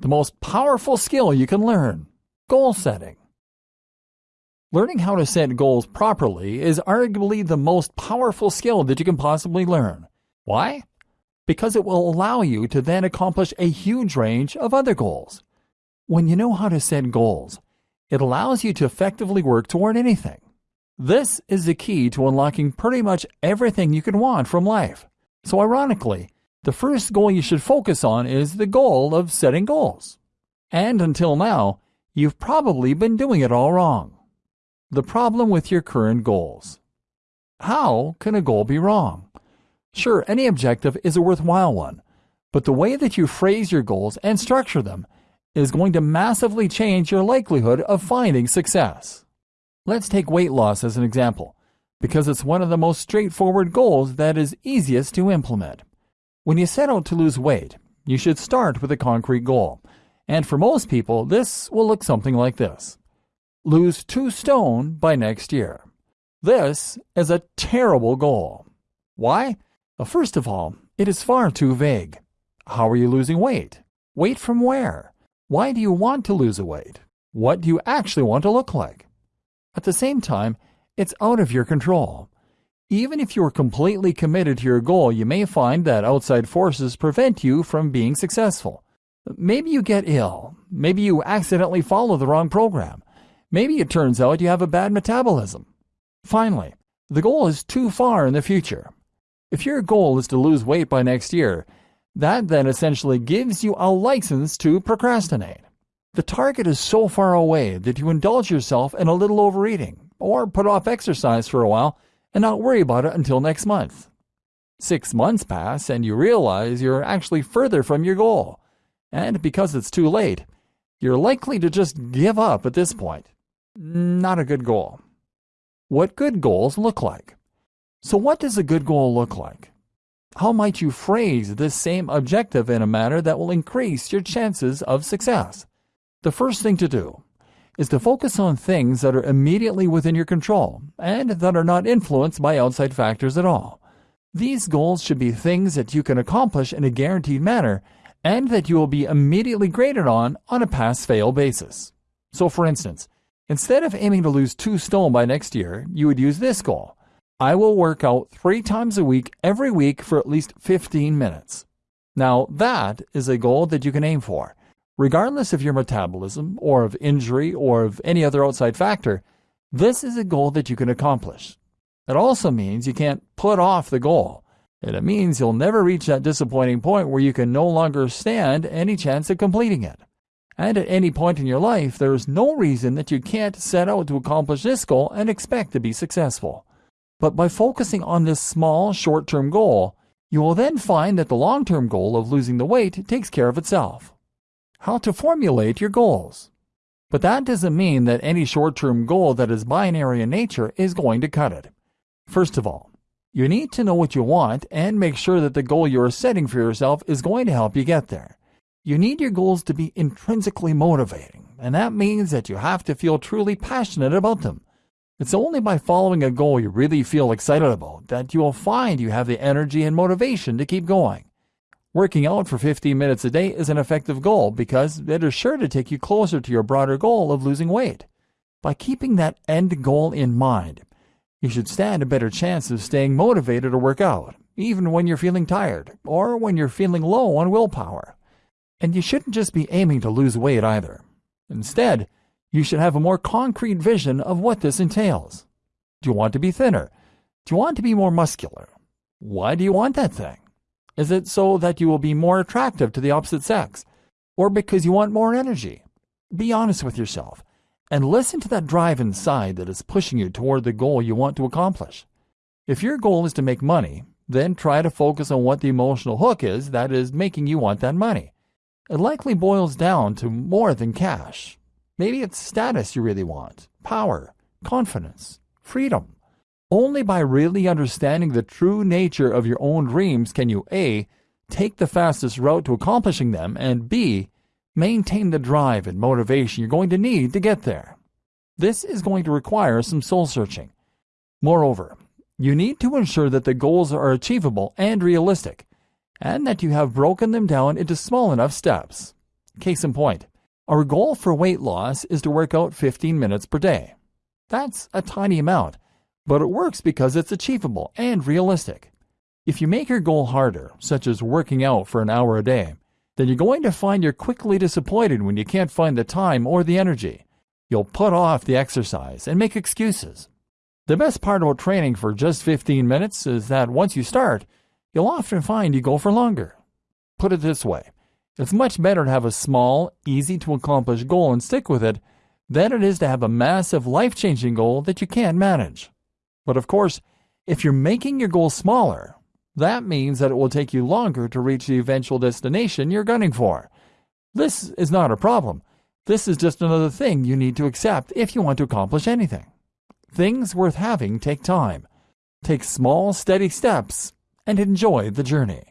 the most powerful skill you can learn goal setting. Learning how to set goals properly is arguably the most powerful skill that you can possibly learn. Why? Because it will allow you to then accomplish a huge range of other goals. When you know how to set goals, it allows you to effectively work toward anything. This is the key to unlocking pretty much everything you can want from life. So, ironically, the first goal you should focus on is the goal of setting goals. And until now, you've probably been doing it all wrong. The problem with your current goals. How can a goal be wrong? Sure, any objective is a worthwhile one, but the way that you phrase your goals and structure them is going to massively change your likelihood of finding success. Let's take weight loss as an example, because it's one of the most straightforward goals that is easiest to implement. When you set out to lose weight, you should start with a concrete goal, and for most people, this will look something like this lose two stone by next year. This is a terrible goal. Why? Well, first of all, it is far too vague. How are you losing weight? Weight from where? Why do you want to lose a weight? What do you actually want to look like? At the same time, it's out of your control. Even if you are completely committed to your goal, you may find that outside forces prevent you from being successful. Maybe you get ill. Maybe you accidentally follow the wrong program. Maybe it turns out you have a bad metabolism. Finally, the goal is too far in the future. If your goal is to lose weight by next year, that then essentially gives you a license to procrastinate. The target is so far away that you indulge yourself in a little overeating, or put off exercise for a while and not worry about it until next month. Six months pass and you realize you're actually further from your goal. And because it's too late, you're likely to just give up at this point. Not a good goal. What good goals look like. So, what does a good goal look like? How might you phrase this same objective in a manner that will increase your chances of success? The first thing to do is to focus on things that are immediately within your control and that are not influenced by outside factors at all. These goals should be things that you can accomplish in a guaranteed manner and that you will be immediately graded on on a pass fail basis. So, for instance, instead of aiming to lose two stone by next year, you would use this goal I will work out three times a week every week for at least 15 minutes. Now, that is a goal that you can aim for. Regardless of your metabolism, or of injury, or of any other outside factor, this is a goal that you can accomplish. It also means you can't put off the goal. And it means you'll never reach that disappointing point where you can no longer stand any chance of completing it. And at any point in your life, there is no reason that you can't set out to accomplish this goal and expect to be successful. But by focusing on this small, short term goal, you will then find that the long term goal of losing the weight takes care of itself how to formulate your goals. But that doesn't mean that any short term goal that is binary in nature is going to cut it. First of all, you need to know what you want and make sure that the goal you are setting for yourself is going to help you get there. You need your goals to be intrinsically motivating, and that means that you have to feel truly passionate about them. It's only by following a goal you really feel excited about that you will find you have the energy and motivation to keep going. Working out for 15 minutes a day is an effective goal because it is sure to take you closer to your broader goal of losing weight. By keeping that end goal in mind, you should stand a better chance of staying motivated to work out, even when you're feeling tired or when you're feeling low on willpower. And you shouldn't just be aiming to lose weight either. Instead, you should have a more concrete vision of what this entails. Do you want to be thinner? Do you want to be more muscular? Why do you want that thing? Is it so that you will be more attractive to the opposite sex? Or because you want more energy? Be honest with yourself and listen to that drive inside that is pushing you toward the goal you want to accomplish. If your goal is to make money, then try to focus on what the emotional hook is that is making you want that money. It likely boils down to more than cash. Maybe it's status you really want, power, confidence, freedom. Only by really understanding the true nature of your own dreams can you A. take the fastest route to accomplishing them, and B. maintain the drive and motivation you're going to need to get there. This is going to require some soul searching. Moreover, you need to ensure that the goals are achievable and realistic, and that you have broken them down into small enough steps. Case in point, our goal for weight loss is to work out 15 minutes per day. That's a tiny amount, but it works because it's achievable and realistic. If you make your goal harder, such as working out for an hour a day, then you're going to find you're quickly disappointed when you can't find the time or the energy. You'll put off the exercise and make excuses. The best part about training for just 15 minutes is that once you start, you'll often find you go for longer. Put it this way it's much better to have a small, easy to accomplish goal and stick with it than it is to have a massive, life changing goal that you can't manage. But of course, if you're making your goal smaller, that means that it will take you longer to reach the eventual destination you're gunning for. This is not a problem. This is just another thing you need to accept if you want to accomplish anything. Things worth having take time. Take small, steady steps and enjoy the journey.